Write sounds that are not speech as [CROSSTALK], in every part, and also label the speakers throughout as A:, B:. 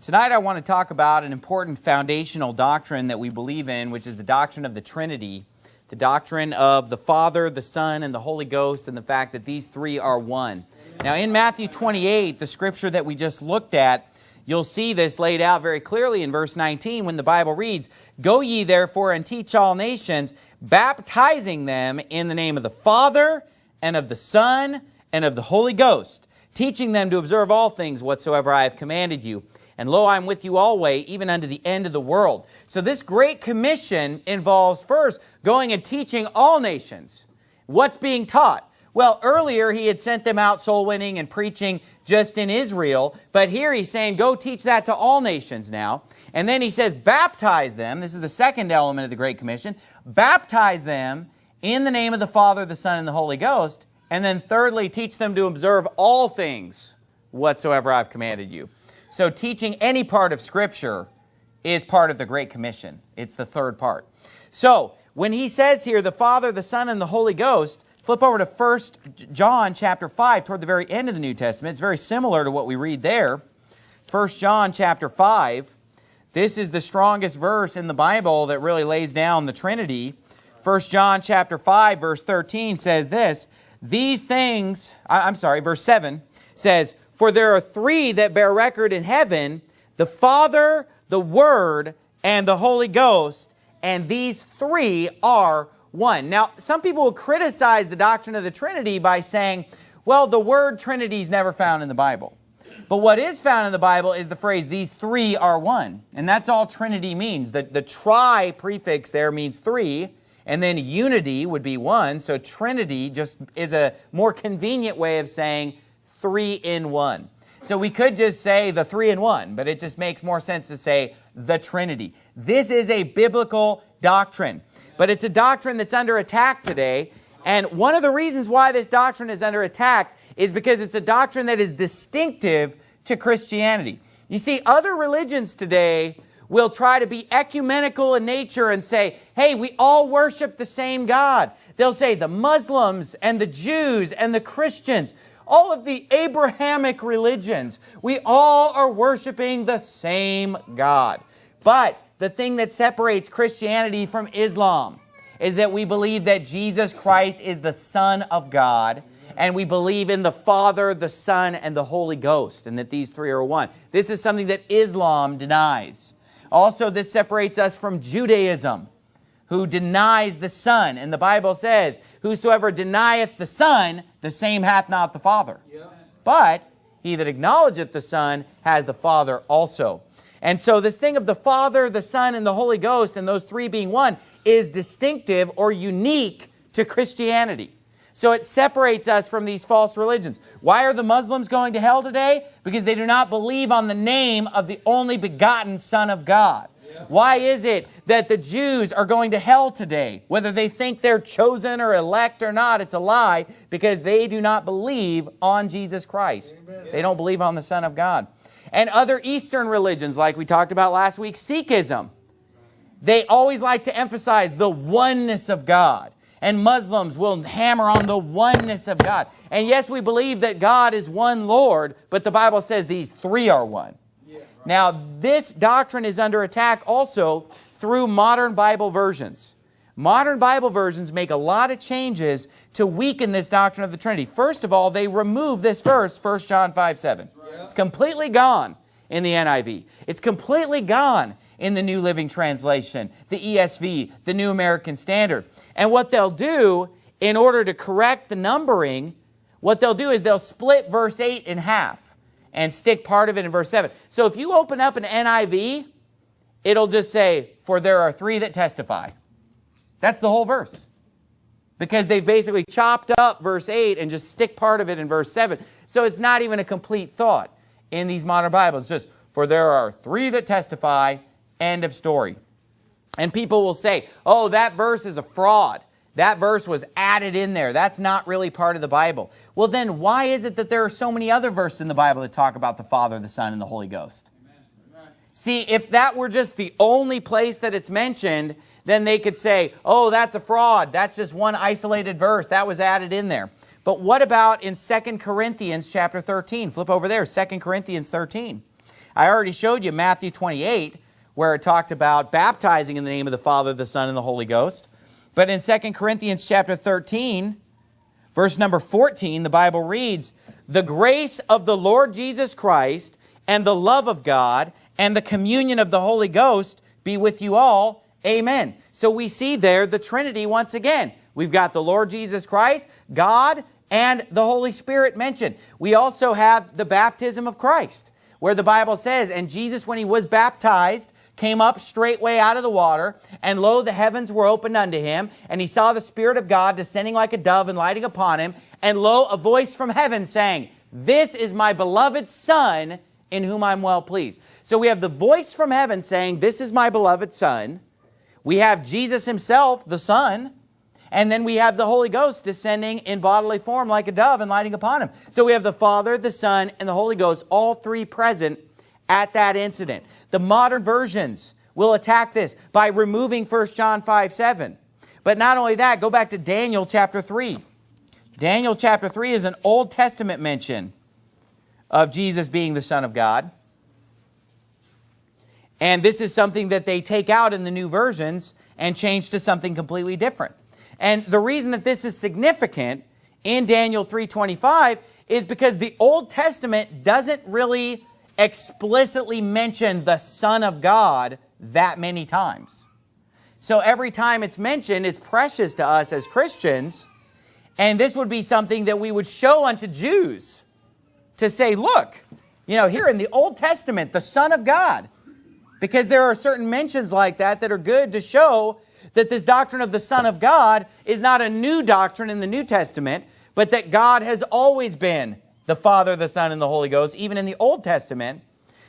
A: Tonight I want to talk about an important foundational doctrine that we believe in, which is the doctrine of the Trinity, the doctrine of the Father, the Son, and the Holy Ghost, and the fact that these three are one. Now in Matthew 28, the scripture that we just looked at, you'll see this laid out very clearly in verse 19 when the Bible reads, Go ye therefore and teach all nations, baptizing them in the name of the Father, and of the Son, and of the Holy Ghost, teaching them to observe all things whatsoever I have commanded you. And lo, I am with you always, even unto the end of the world. So this great commission involves first going and teaching all nations. What's being taught? Well, earlier he had sent them out soul winning and preaching just in Israel, but here he's saying go teach that to all nations now. And then he says baptize them. This is the second element of the Great Commission. Baptize them in the name of the Father, the Son, and the Holy Ghost. And then thirdly, teach them to observe all things whatsoever I've commanded you. So teaching any part of Scripture is part of the Great Commission. It's the third part. So when he says here, the Father, the Son, and the Holy Ghost, flip over to 1 John chapter 5 toward the very end of the New Testament. It's very similar to what we read there. 1 John chapter 5. This is the strongest verse in the Bible that really lays down the Trinity. 1 John chapter 5 verse 13 says this, These things, I'm sorry, verse 7 says, for there are three that bear record in heaven, the Father, the Word, and the Holy Ghost, and these three are one. Now, some people will criticize the doctrine of the Trinity by saying, well, the word Trinity is never found in the Bible. But what is found in the Bible is the phrase, these three are one. And that's all Trinity means. The, the tri prefix there means three, and then unity would be one. So Trinity just is a more convenient way of saying three in one. So we could just say the three in one, but it just makes more sense to say the Trinity. This is a biblical doctrine, but it's a doctrine that's under attack today. And one of the reasons why this doctrine is under attack is because it's a doctrine that is distinctive to Christianity. You see, other religions today will try to be ecumenical in nature and say, hey, we all worship the same God. They'll say the Muslims and the Jews and the Christians, all of the Abrahamic religions, we all are worshiping the same God. But the thing that separates Christianity from Islam is that we believe that Jesus Christ is the Son of God and we believe in the Father, the Son, and the Holy Ghost, and that these three are one. This is something that Islam denies. Also, this separates us from Judaism who denies the Son. And the Bible says, Whosoever denieth the Son, the same hath not the Father. But he that acknowledgeth the Son has the Father also. And so this thing of the Father, the Son, and the Holy Ghost, and those three being one, is distinctive or unique to Christianity. So it separates us from these false religions. Why are the Muslims going to hell today? Because they do not believe on the name of the only begotten Son of God. Why is it that the Jews are going to hell today? Whether they think they're chosen or elect or not, it's a lie because they do not believe on Jesus Christ. Amen. They don't believe on the Son of God. And other Eastern religions, like we talked about last week, Sikhism, they always like to emphasize the oneness of God. And Muslims will hammer on the oneness of God. And yes, we believe that God is one Lord, but the Bible says these three are one. Now, this doctrine is under attack also through modern Bible versions. Modern Bible versions make a lot of changes to weaken this doctrine of the Trinity. First of all, they remove this verse, 1 John 5, 7. It's completely gone in the NIV. It's completely gone in the New Living Translation, the ESV, the New American Standard. And what they'll do, in order to correct the numbering, what they'll do is they'll split verse 8 in half and stick part of it in verse 7. So if you open up an NIV, it'll just say, for there are three that testify. That's the whole verse. Because they've basically chopped up verse 8 and just stick part of it in verse 7. So it's not even a complete thought in these modern Bibles. It's just, for there are three that testify, end of story. And people will say, oh, that verse is a fraud. That verse was added in there. That's not really part of the Bible. Well, then why is it that there are so many other verses in the Bible that talk about the Father, the Son, and the Holy Ghost? Amen. See, if that were just the only place that it's mentioned, then they could say, oh, that's a fraud. That's just one isolated verse. That was added in there. But what about in 2 Corinthians chapter 13? Flip over there, 2 Corinthians 13. I already showed you Matthew 28, where it talked about baptizing in the name of the Father, the Son, and the Holy Ghost. But in 2 Corinthians chapter 13, verse number 14, the Bible reads, The grace of the Lord Jesus Christ and the love of God and the communion of the Holy Ghost be with you all. Amen. So we see there the Trinity once again. We've got the Lord Jesus Christ, God, and the Holy Spirit mentioned. We also have the baptism of Christ, where the Bible says, And Jesus, when he was baptized, came up straightway out of the water, and lo, the heavens were opened unto him, and he saw the Spirit of God descending like a dove and lighting upon him, and lo, a voice from heaven saying, This is my beloved Son, in whom I'm well pleased. So we have the voice from heaven saying, This is my beloved Son. We have Jesus himself, the Son, and then we have the Holy Ghost descending in bodily form like a dove and lighting upon him. So we have the Father, the Son, and the Holy Ghost, all three present at that incident. The modern versions will attack this by removing 1 John 5, 7. But not only that, go back to Daniel chapter 3. Daniel chapter 3 is an Old Testament mention of Jesus being the Son of God. And this is something that they take out in the new versions and change to something completely different. And the reason that this is significant in Daniel 3.25 is because the Old Testament doesn't really explicitly mentioned the Son of God that many times. So every time it's mentioned, it's precious to us as Christians. And this would be something that we would show unto Jews to say, look, you know, here in the Old Testament, the Son of God, because there are certain mentions like that that are good to show that this doctrine of the Son of God is not a new doctrine in the New Testament, but that God has always been the Father, the Son, and the Holy Ghost, even in the Old Testament.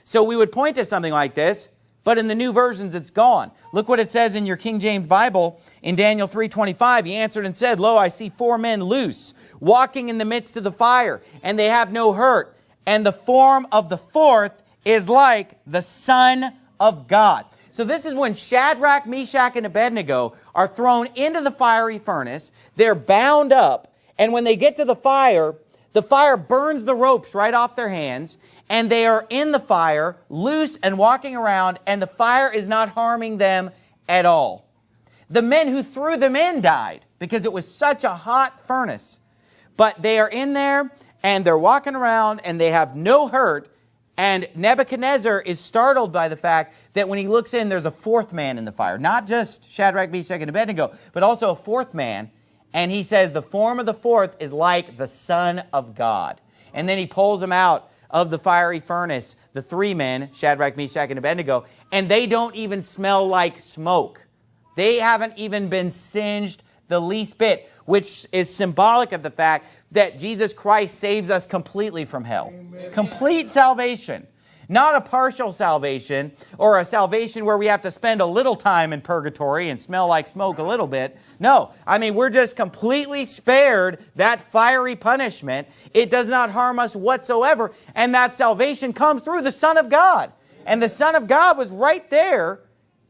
A: So we would point to something like this, but in the new versions it's gone. Look what it says in your King James Bible in Daniel 3.25. He answered and said, Lo, I see four men loose, walking in the midst of the fire, and they have no hurt. And the form of the fourth is like the Son of God. So this is when Shadrach, Meshach, and Abednego are thrown into the fiery furnace. They're bound up. And when they get to the fire, the fire burns the ropes right off their hands. And they are in the fire, loose and walking around. And the fire is not harming them at all. The men who threw them in died because it was such a hot furnace. But they are in there and they're walking around and they have no hurt and Nebuchadnezzar is startled by the fact that when he looks in, there's a fourth man in the fire. Not just Shadrach, Meshach, and Abednego, but also a fourth man. And he says the form of the fourth is like the Son of God. And then he pulls them out of the fiery furnace, the three men, Shadrach, Meshach, and Abednego, and they don't even smell like smoke. They haven't even been singed the least bit, which is symbolic of the fact that Jesus Christ saves us completely from hell. Amen. Complete salvation. Not a partial salvation or a salvation where we have to spend a little time in purgatory and smell like smoke a little bit. No, I mean, we're just completely spared that fiery punishment. It does not harm us whatsoever. And that salvation comes through the Son of God. And the Son of God was right there,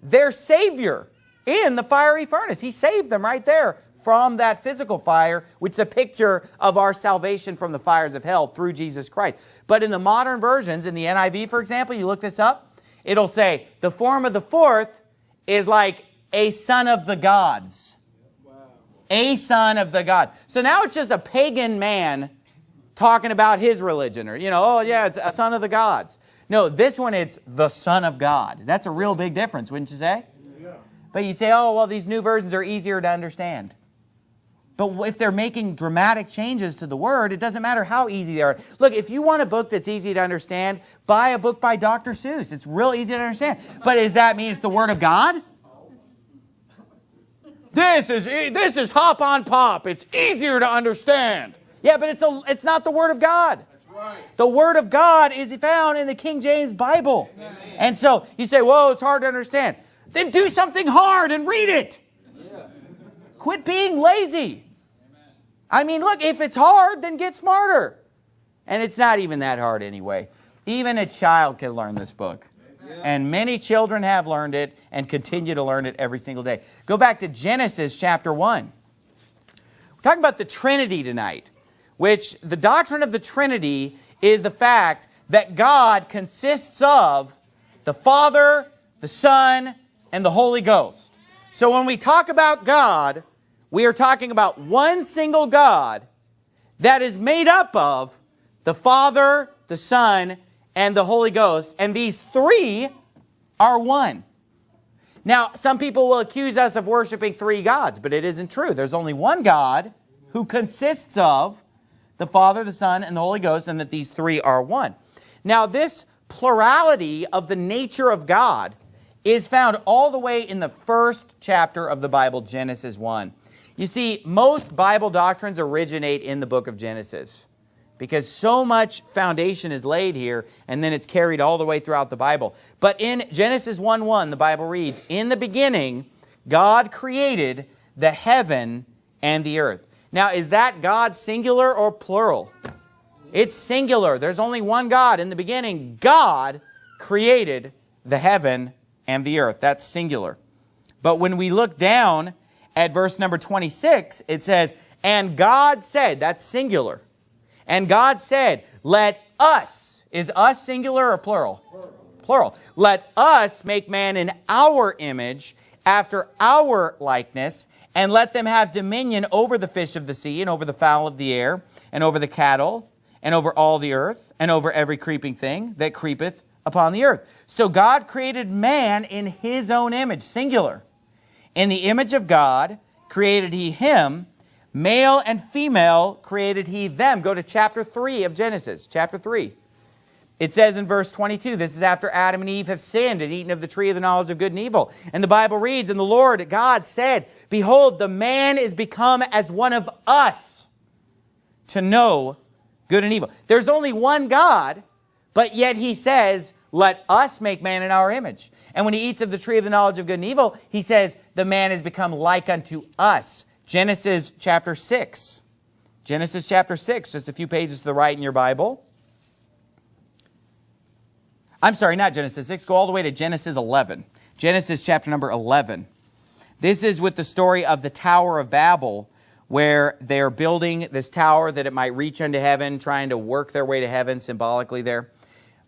A: their Savior, in the fiery furnace. He saved them right there from that physical fire, which is a picture of our salvation from the fires of hell through Jesus Christ. But in the modern versions, in the NIV, for example, you look this up, it'll say the form of the fourth is like a son of the gods. Wow. A son of the gods. So now it's just a pagan man talking about his religion or, you know, oh yeah, it's a son of the gods. No, this one it's the son of God. That's a real big difference, wouldn't you say? Yeah. But you say, oh, well, these new versions are easier to understand. But if they're making dramatic changes to the word, it doesn't matter how easy they are. Look, if you want a book that's easy to understand, buy a book by Dr. Seuss. It's real easy to understand. But does that mean it's the word of God? This is, this is hop on pop. It's easier to understand. Yeah, but it's, a, it's not the word of God. The Word of God is found in the King James Bible. Amen. And so you say, whoa, it's hard to understand. Then do something hard and read it. Yeah. Quit being lazy. I mean, look, if it's hard, then get smarter. And it's not even that hard anyway. Even a child can learn this book. And many children have learned it and continue to learn it every single day. Go back to Genesis chapter 1. We're talking about the Trinity tonight, which the doctrine of the Trinity is the fact that God consists of the Father, the Son, and the Holy Ghost. So when we talk about God, we are talking about one single God that is made up of the Father, the Son, and the Holy Ghost. And these three are one. Now, some people will accuse us of worshiping three gods, but it isn't true. There's only one God who consists of the Father, the Son, and the Holy Ghost, and that these three are one. Now, this plurality of the nature of God is found all the way in the first chapter of the Bible, Genesis 1. You see, most Bible doctrines originate in the book of Genesis because so much foundation is laid here and then it's carried all the way throughout the Bible. But in Genesis 1.1, the Bible reads, In the beginning, God created the heaven and the earth. Now, is that God singular or plural? It's singular. There's only one God. In the beginning, God created the heaven and the earth. That's singular. But when we look down at verse number 26, it says, And God said, that's singular. And God said, Let us, is us singular or plural? Plural. plural. Let us make man in our image, after our likeness, and let them have dominion over the fish of the sea, and over the fowl of the air, and over the cattle, and over all the earth, and over every creeping thing that creepeth upon the earth. So God created man in his own image, singular. In the image of God created he him, male and female created he them. Go to chapter 3 of Genesis, chapter 3. It says in verse 22, this is after Adam and Eve have sinned and eaten of the tree of the knowledge of good and evil. And the Bible reads, And the Lord God said, Behold, the man is become as one of us to know good and evil. There's only one God, but yet he says, let us make man in our image. And when he eats of the tree of the knowledge of good and evil, he says, the man has become like unto us. Genesis chapter 6. Genesis chapter 6, just a few pages to the right in your Bible. I'm sorry, not Genesis 6. Go all the way to Genesis 11. Genesis chapter number 11. This is with the story of the Tower of Babel, where they're building this tower that it might reach unto heaven, trying to work their way to heaven symbolically there.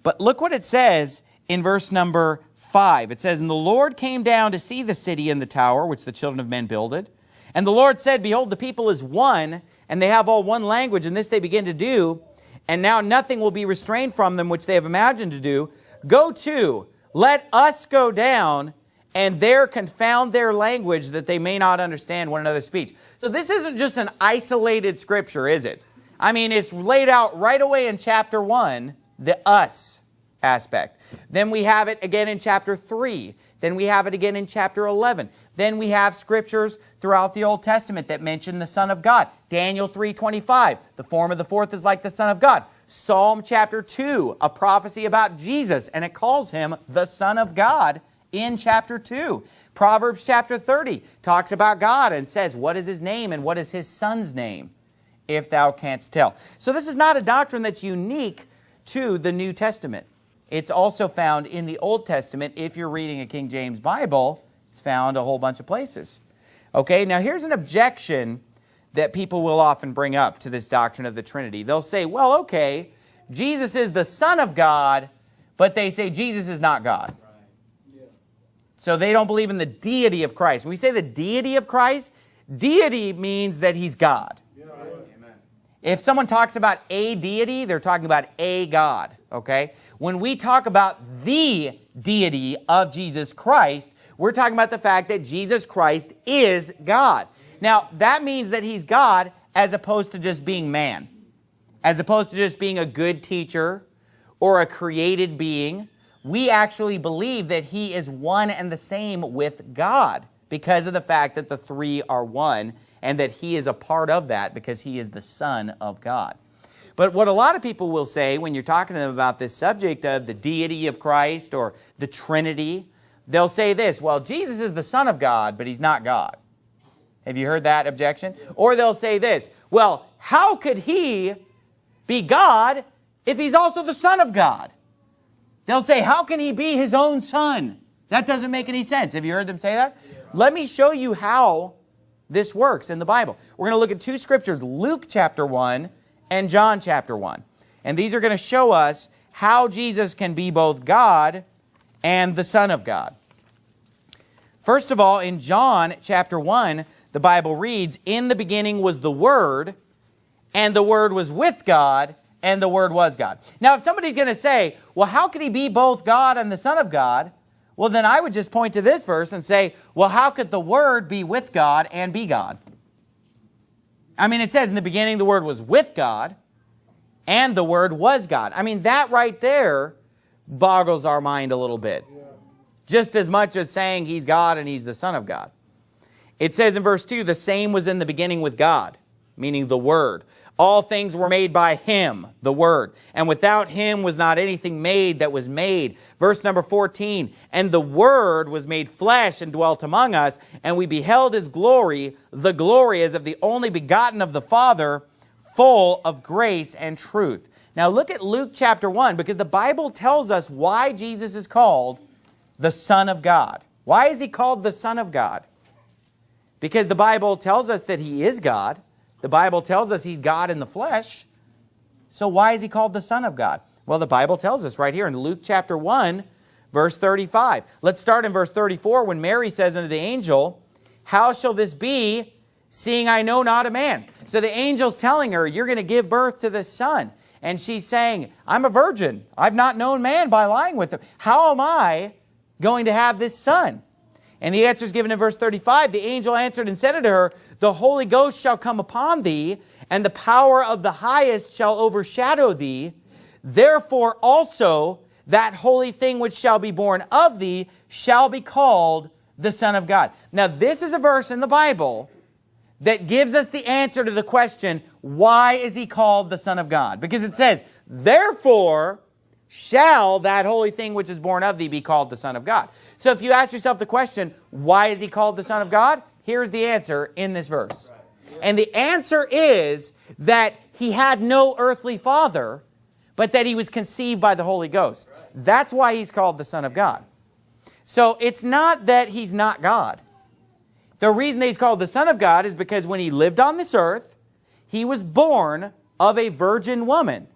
A: But look what it says in verse number 5. It says, And the Lord came down to see the city and the tower which the children of men builded. And the Lord said, Behold, the people is one, and they have all one language, and this they begin to do. And now nothing will be restrained from them which they have imagined to do. Go to, let us go down, and there confound their language that they may not understand one another's speech. So this isn't just an isolated scripture, is it? I mean, it's laid out right away in chapter 1 the us aspect. Then we have it again in chapter 3. Then we have it again in chapter 11. Then we have scriptures throughout the Old Testament that mention the Son of God. Daniel 3.25, the form of the fourth is like the Son of God. Psalm chapter 2, a prophecy about Jesus, and it calls him the Son of God in chapter 2. Proverbs chapter 30 talks about God and says, what is his name and what is his son's name, if thou canst tell. So this is not a doctrine that's unique to the New Testament. It's also found in the Old Testament. If you're reading a King James Bible, it's found a whole bunch of places. Okay, now here's an objection that people will often bring up to this doctrine of the Trinity. They'll say, well, okay, Jesus is the Son of God, but they say Jesus is not God. So they don't believe in the deity of Christ. When we say the deity of Christ, deity means that he's God. If someone talks about a deity, they're talking about a God, okay? When we talk about the deity of Jesus Christ, we're talking about the fact that Jesus Christ is God. Now, that means that he's God as opposed to just being man, as opposed to just being a good teacher or a created being. We actually believe that he is one and the same with God because of the fact that the three are one and that he is a part of that because he is the Son of God. But what a lot of people will say when you're talking to them about this subject of the deity of Christ or the Trinity, they'll say this, well, Jesus is the Son of God, but he's not God. Have you heard that objection? Or they'll say this, well, how could he be God if he's also the Son of God? They'll say, how can he be his own son? That doesn't make any sense. Have you heard them say that? Let me show you how this works in the Bible. We're going to look at two scriptures, Luke chapter 1 and John chapter 1. And these are going to show us how Jesus can be both God and the Son of God. First of all, in John chapter 1, the Bible reads, In the beginning was the Word, and the Word was with God, and the Word was God. Now, if somebody's going to say, well, how could he be both God and the Son of God? Well, then I would just point to this verse and say, well, how could the Word be with God and be God? I mean, it says in the beginning the Word was with God, and the Word was God. I mean, that right there boggles our mind a little bit. Just as much as saying he's God and he's the Son of God. It says in verse 2, the same was in the beginning with God, meaning the Word. All things were made by him, the Word, and without him was not anything made that was made. Verse number 14, and the Word was made flesh and dwelt among us, and we beheld his glory, the glory as of the only begotten of the Father, full of grace and truth. Now look at Luke chapter 1, because the Bible tells us why Jesus is called the Son of God. Why is he called the Son of God? Because the Bible tells us that he is God. The Bible tells us he's God in the flesh. So why is he called the Son of God? Well, the Bible tells us right here in Luke chapter 1, verse 35. Let's start in verse 34 when Mary says unto the angel, How shall this be, seeing I know not a man? So the angel's telling her, you're going to give birth to this son. And she's saying, I'm a virgin. I've not known man by lying with him. How am I going to have this son? And the answer is given in verse 35. The angel answered and said unto her, The Holy Ghost shall come upon thee, and the power of the highest shall overshadow thee. Therefore also that holy thing which shall be born of thee shall be called the Son of God. Now this is a verse in the Bible that gives us the answer to the question, why is he called the Son of God? Because it says, Therefore shall that holy thing which is born of thee be called the Son of God. So if you ask yourself the question, why is he called the Son of God? Here's the answer in this verse. And the answer is that he had no earthly father, but that he was conceived by the Holy Ghost. That's why he's called the Son of God. So it's not that he's not God. The reason that he's called the Son of God is because when he lived on this earth, he was born of a virgin woman.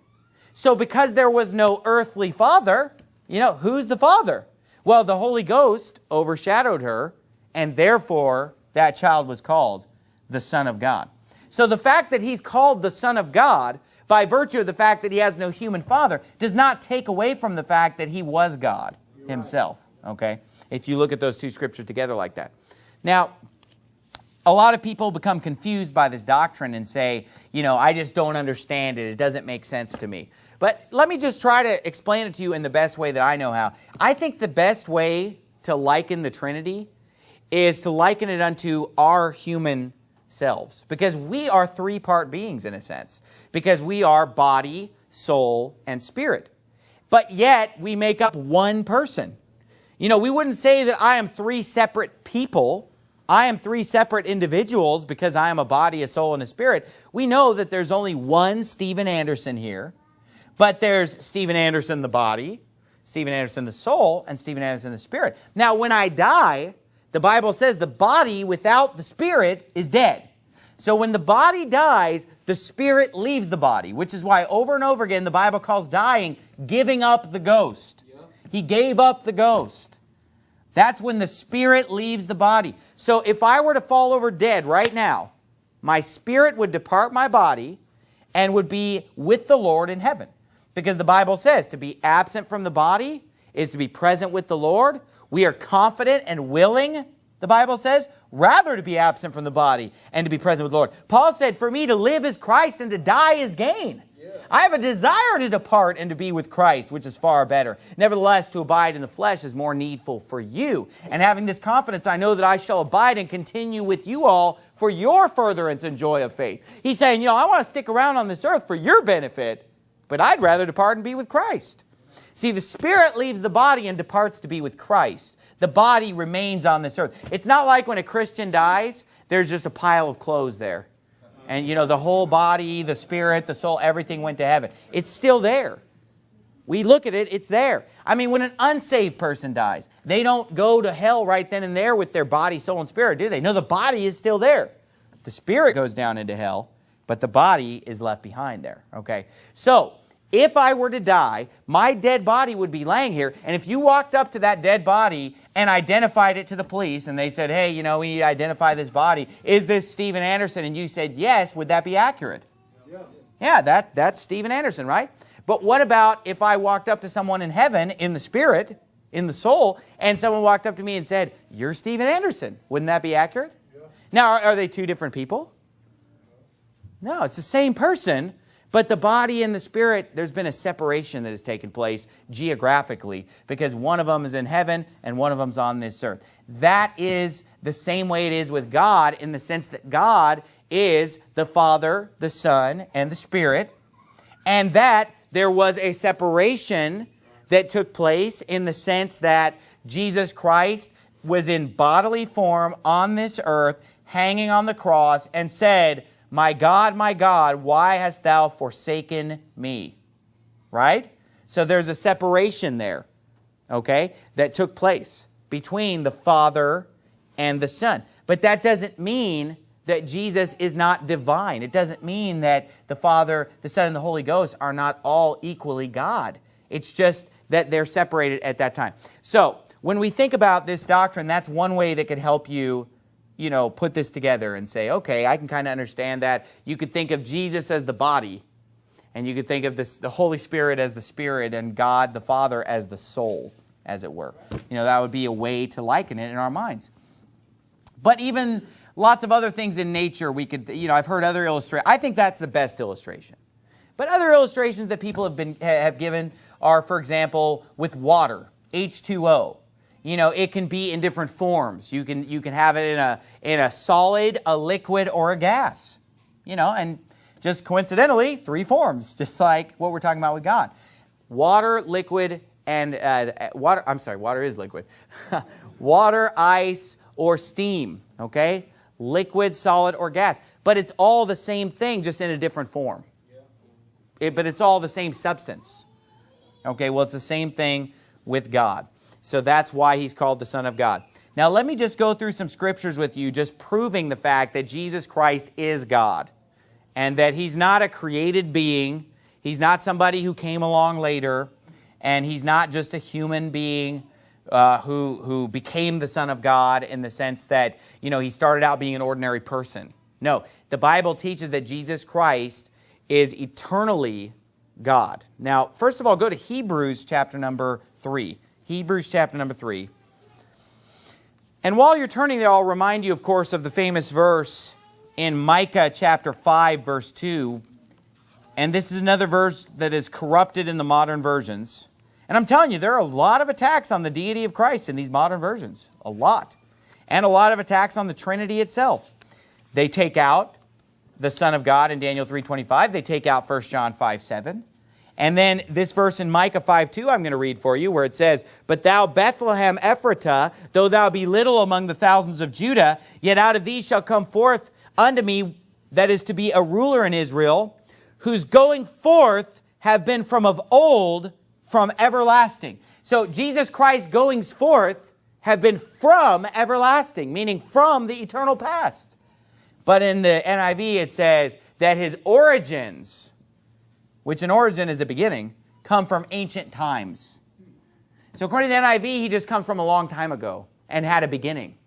A: So because there was no earthly father, you know, who's the father? Well, the Holy Ghost overshadowed her, and therefore that child was called the Son of God. So the fact that he's called the Son of God, by virtue of the fact that he has no human father, does not take away from the fact that he was God himself, okay? If you look at those two scriptures together like that. Now, a lot of people become confused by this doctrine and say, you know, I just don't understand it. It doesn't make sense to me. But let me just try to explain it to you in the best way that I know how. I think the best way to liken the Trinity is to liken it unto our human selves. Because we are three-part beings in a sense. Because we are body, soul, and spirit. But yet, we make up one person. You know, we wouldn't say that I am three separate people. I am three separate individuals because I am a body, a soul, and a spirit. We know that there's only one Steven Anderson here. But there's Steven Anderson, the body, Steven Anderson, the soul, and Steven Anderson, the spirit. Now, when I die, the Bible says the body without the spirit is dead. So when the body dies, the spirit leaves the body, which is why over and over again the Bible calls dying giving up the ghost. He gave up the ghost. That's when the spirit leaves the body. So if I were to fall over dead right now, my spirit would depart my body and would be with the Lord in heaven. Because the Bible says to be absent from the body is to be present with the Lord. We are confident and willing, the Bible says, rather to be absent from the body and to be present with the Lord. Paul said, for me to live is Christ and to die is gain. I have a desire to depart and to be with Christ, which is far better. Nevertheless, to abide in the flesh is more needful for you. And having this confidence, I know that I shall abide and continue with you all for your furtherance and joy of faith. He's saying, you know, I want to stick around on this earth for your benefit, but I'd rather depart and be with Christ. See, the spirit leaves the body and departs to be with Christ. The body remains on this earth. It's not like when a Christian dies, there's just a pile of clothes there. And, you know, the whole body, the spirit, the soul, everything went to heaven. It's still there. We look at it, it's there. I mean, when an unsaved person dies, they don't go to hell right then and there with their body, soul, and spirit, do they? No, the body is still there. The spirit goes down into hell, but the body is left behind there, okay? So, if I were to die, my dead body would be laying here. And if you walked up to that dead body and identified it to the police and they said, hey, you know, we need to identify this body. Is this Steven Anderson? And you said yes, would that be accurate? Yeah, yeah that, that's Steven Anderson, right? But what about if I walked up to someone in heaven in the spirit, in the soul, and someone walked up to me and said, you're Steven Anderson. Wouldn't that be accurate? Yeah. Now, are, are they two different people? No, it's the same person, but the body and the spirit, there's been a separation that has taken place geographically because one of them is in heaven and one of them's on this earth. That is the same way it is with God in the sense that God is the Father, the Son, and the Spirit, and that there was a separation that took place in the sense that Jesus Christ was in bodily form on this earth, hanging on the cross, and said, My God, my God, why hast thou forsaken me? Right? So there's a separation there, okay, that took place between the Father and the Son. But that doesn't mean that Jesus is not divine. It doesn't mean that the Father, the Son, and the Holy Ghost are not all equally God. It's just that they're separated at that time. So when we think about this doctrine, that's one way that could help you, you know, put this together and say, okay, I can kind of understand that. You could think of Jesus as the body, and you could think of this, the Holy Spirit as the spirit, and God the Father as the soul, as it were. You know, that would be a way to liken it in our minds. But even lots of other things in nature, we could, you know, I've heard other illustrations. I think that's the best illustration. But other illustrations that people have been have given are, for example, with water, H2O. You know, it can be in different forms. You can, you can have it in a, in a solid, a liquid, or a gas. You know, and just coincidentally, three forms, [LAUGHS] just like what we're talking about with God. Water, liquid, and uh, water, I'm sorry, water is liquid. [LAUGHS] water, ice, or steam, okay? Liquid, solid, or gas. But it's all the same thing, just in a different form. It, but it's all the same substance. Okay, well, it's the same thing with God. So that's why he's called the Son of God. Now, let me just go through some scriptures with you, just proving the fact that Jesus Christ is God and that he's not a created being. He's not somebody who came along later, and he's not just a human being uh, who, who became the Son of God in the sense that, you know, he started out being an ordinary person. No, the Bible teaches that Jesus Christ is eternally God. Now, first of all, go to Hebrews chapter number 3. Hebrews chapter number 3. And while you're turning there, I'll remind you, of course, of the famous verse in Micah chapter 5, verse 2. And this is another verse that is corrupted in the modern versions. And I'm telling you, there are a lot of attacks on the deity of Christ in these modern versions. A lot. And a lot of attacks on the Trinity itself. They take out the Son of God in Daniel 3.25. They take out 1 John 5, 7. And then this verse in Micah 5, 2, I'm going to read for you, where it says, But thou, Bethlehem Ephratah, though thou be little among the thousands of Judah, yet out of thee shall come forth unto me, that is to be a ruler in Israel, whose going forth have been from of old, from everlasting. So Jesus Christ goings forth have been from everlasting, meaning from the eternal past. But in the NIV, it says that his origins, which in origin is a beginning, come from ancient times. So according to the NIV, he just comes from a long time ago and had a beginning.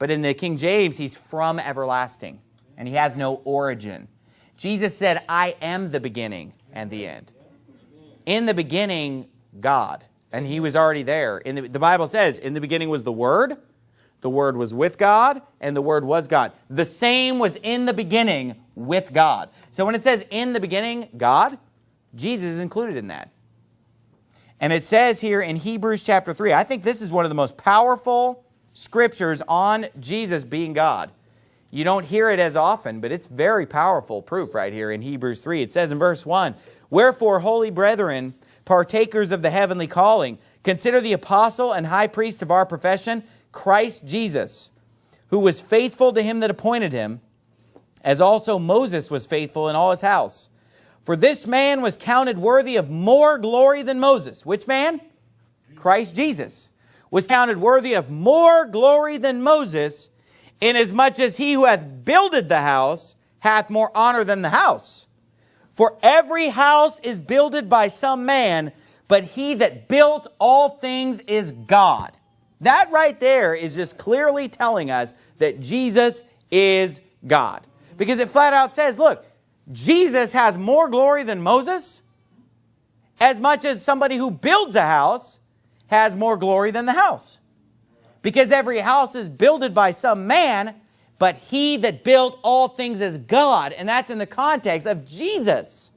A: But in the King James, he's from everlasting, and he has no origin. Jesus said, I am the beginning and the end. In the beginning, God. And he was already there. In the, the Bible says, in the beginning was the Word, the Word was with God, and the Word was God. The same was in the beginning with God. So when it says in the beginning, God, Jesus is included in that. And it says here in Hebrews chapter 3, I think this is one of the most powerful scriptures on Jesus being God. You don't hear it as often, but it's very powerful proof right here in Hebrews 3. It says in verse 1, Wherefore, holy brethren, partakers of the heavenly calling, consider the apostle and high priest of our profession, Christ Jesus, who was faithful to him that appointed him, as also Moses was faithful in all his house. For this man was counted worthy of more glory than Moses. Which man? Christ Jesus. Was counted worthy of more glory than Moses, inasmuch as he who hath builded the house hath more honor than the house. For every house is builded by some man, but he that built all things is God. That right there is just clearly telling us that Jesus is God. Because it flat out says, look, Jesus has more glory than Moses, as much as somebody who builds a house has more glory than the house. Because every house is builded by some man, but he that built all things is God. And that's in the context of Jesus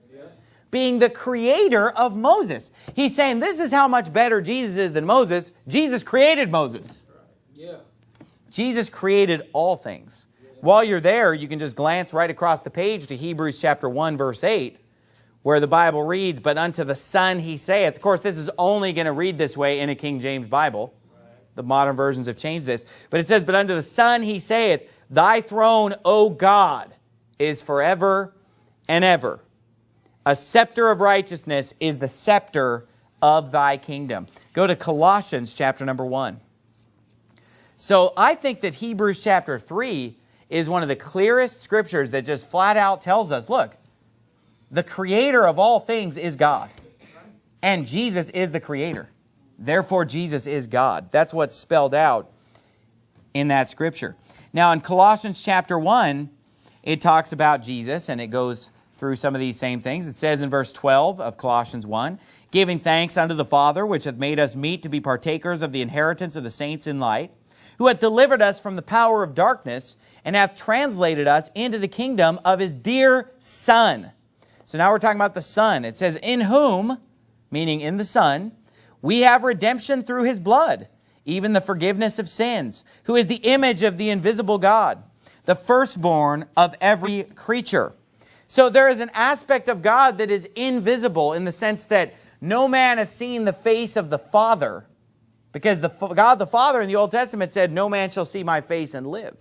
A: being the creator of Moses. He's saying this is how much better Jesus is than Moses. Jesus created Moses. Yeah. Jesus created all things. While you're there, you can just glance right across the page to Hebrews chapter 1, verse 8, where the Bible reads, But unto the Son he saith. Of course, this is only going to read this way in a King James Bible. The modern versions have changed this. But it says, But unto the Son he saith, Thy throne, O God, is forever and ever. A scepter of righteousness is the scepter of thy kingdom. Go to Colossians chapter number 1. So I think that Hebrews chapter 3 is one of the clearest scriptures that just flat out tells us, look, the creator of all things is God. And Jesus is the creator. Therefore, Jesus is God. That's what's spelled out in that scripture. Now, in Colossians chapter 1, it talks about Jesus, and it goes through some of these same things. It says in verse 12 of Colossians 1, Giving thanks unto the Father, which hath made us meet to be partakers of the inheritance of the saints in light, who hath delivered us from the power of darkness, and hath translated us into the kingdom of his dear Son. So now we're talking about the Son. It says, In whom, meaning in the Son, we have redemption through his blood, even the forgiveness of sins, who is the image of the invisible God, the firstborn of every creature. So there is an aspect of God that is invisible in the sense that no man hath seen the face of the Father, because the, God the Father in the Old Testament said, no man shall see my face and live.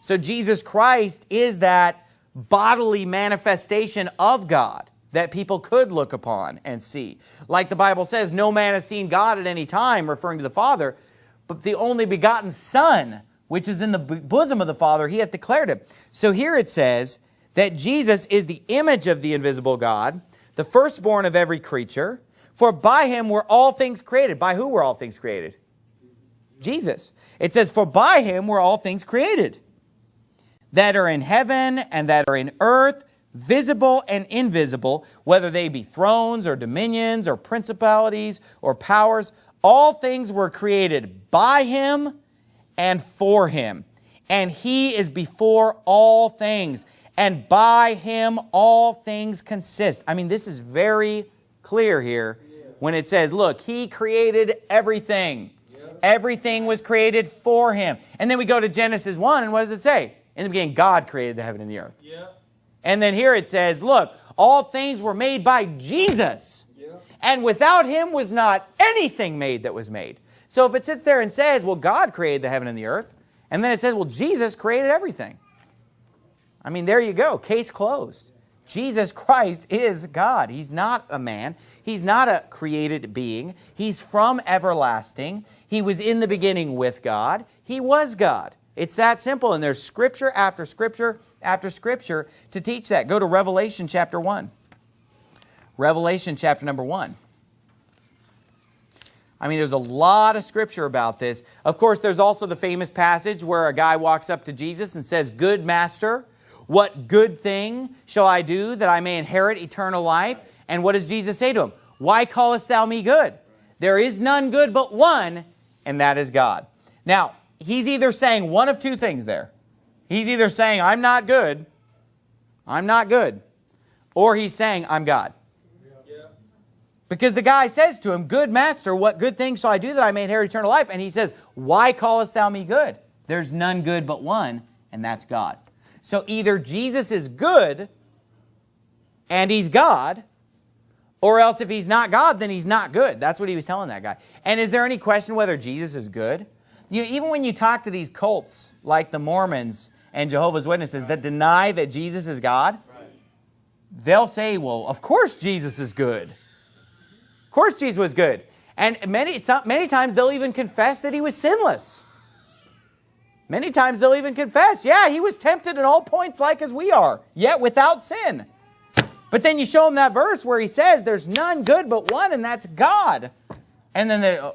A: So Jesus Christ is that bodily manifestation of God that people could look upon and see. Like the Bible says, no man hath seen God at any time, referring to the Father, but the only begotten Son, which is in the bosom of the Father, he hath declared him. So here it says, that Jesus is the image of the invisible God, the firstborn of every creature, for by him were all things created. By who were all things created? Jesus. It says, for by him were all things created, that are in heaven and that are in earth, visible and invisible, whether they be thrones or dominions or principalities or powers, all things were created by him and for him. And he is before all things and by him all things consist. I mean, this is very clear here when it says, look, he created everything. Everything was created for him. And then we go to Genesis 1, and what does it say? In the beginning, God created the heaven and the earth. Yeah. And then here it says, look, all things were made by Jesus. Yeah. And without him was not anything made that was made. So if it sits there and says, well, God created the heaven and the earth, and then it says, well, Jesus created everything. I mean, there you go. Case closed. Jesus Christ is God. He's not a man. He's not a created being. He's from everlasting. He was in the beginning with God. He was God. It's that simple, and there's scripture after scripture after scripture to teach that. Go to Revelation chapter 1. Revelation chapter number 1. I mean, there's a lot of scripture about this. Of course, there's also the famous passage where a guy walks up to Jesus and says, Good master, what good thing shall I do that I may inherit eternal life? And what does Jesus say to him? Why callest thou me good? There is none good but one, and that is God. Now, he's either saying one of two things there. He's either saying, I'm not good, I'm not good, or he's saying, I'm God. Because the guy says to him, Good master, what good thing shall I do that I may inherit eternal life? And he says, Why callest thou me good? There's none good but one, and that's God. So either Jesus is good and he's God, or else if he's not God, then he's not good. That's what he was telling that guy. And is there any question whether Jesus is good? You, even when you talk to these cults, like the Mormons and Jehovah's Witnesses, that deny that Jesus is God, they'll say, well, of course Jesus is good. Of course Jesus was good. And many, many times they'll even confess that he was sinless. Many times they'll even confess, yeah, he was tempted in all points like as we are, yet without sin. But then you show them that verse where he says there's none good but one, and that's God. And then they, oh,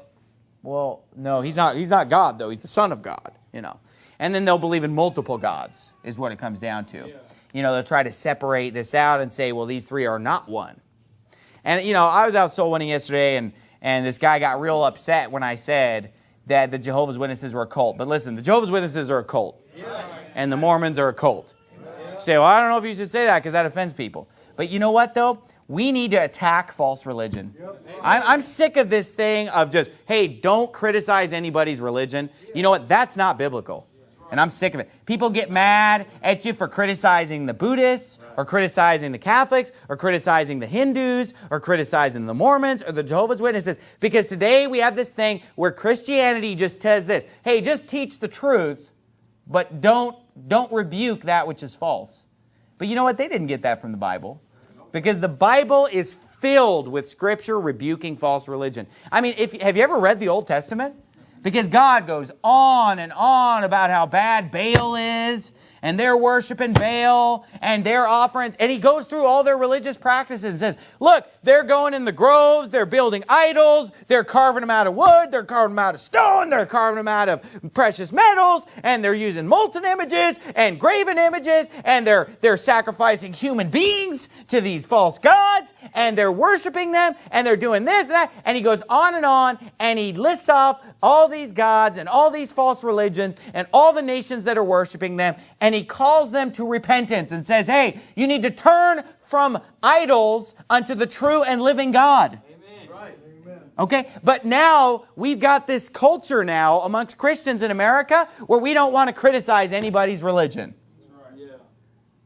A: well, no, he's not, he's not God, though. He's the Son of God, you know. And then they'll believe in multiple gods, is what it comes down to. You know, they'll try to separate this out and say, well, these three are not one. And, you know, I was out soul winning yesterday, and, and this guy got real upset when I said that the Jehovah's Witnesses were a cult. But listen, the Jehovah's Witnesses are a cult, and the Mormons are a cult. Say, well, I don't know if you should say that because that offends people. But you know what, though? We need to attack false religion. I'm, I'm, sick of this thing of just, hey, don't criticize anybody's religion. You know what? That's not biblical. And I'm sick of it. People get mad at you for criticizing the Buddhists, or criticizing the Catholics, or criticizing the Hindus, or criticizing the Mormons, or the Jehovah's Witnesses. Because today we have this thing where Christianity just says this, hey, just teach the truth, but don't, don't rebuke that which is false. But you know what? They didn't get that from the Bible. Because the Bible is filled with scripture rebuking false religion. I mean, if, have you ever read the Old Testament? Because God goes on and on about how bad Baal is and they're worshiping Baal and their offerings. And he goes through all their religious practices and says, look, they're going in the groves, they're building idols, they're carving them out of wood, they're carving them out of stone, they're carving them out of precious metals, and they're using molten images and graven images, and they're, they're sacrificing human beings to these false gods, and they're worshiping them, and they're doing this and that. And he goes on and on, and he lists off all these gods and all these false religions and all the nations that are worshiping them, and he calls them to repentance and says, hey, you need to turn from idols unto the true and living God. Okay, but now we've got this culture now amongst Christians in America where we don't want to criticize anybody's religion.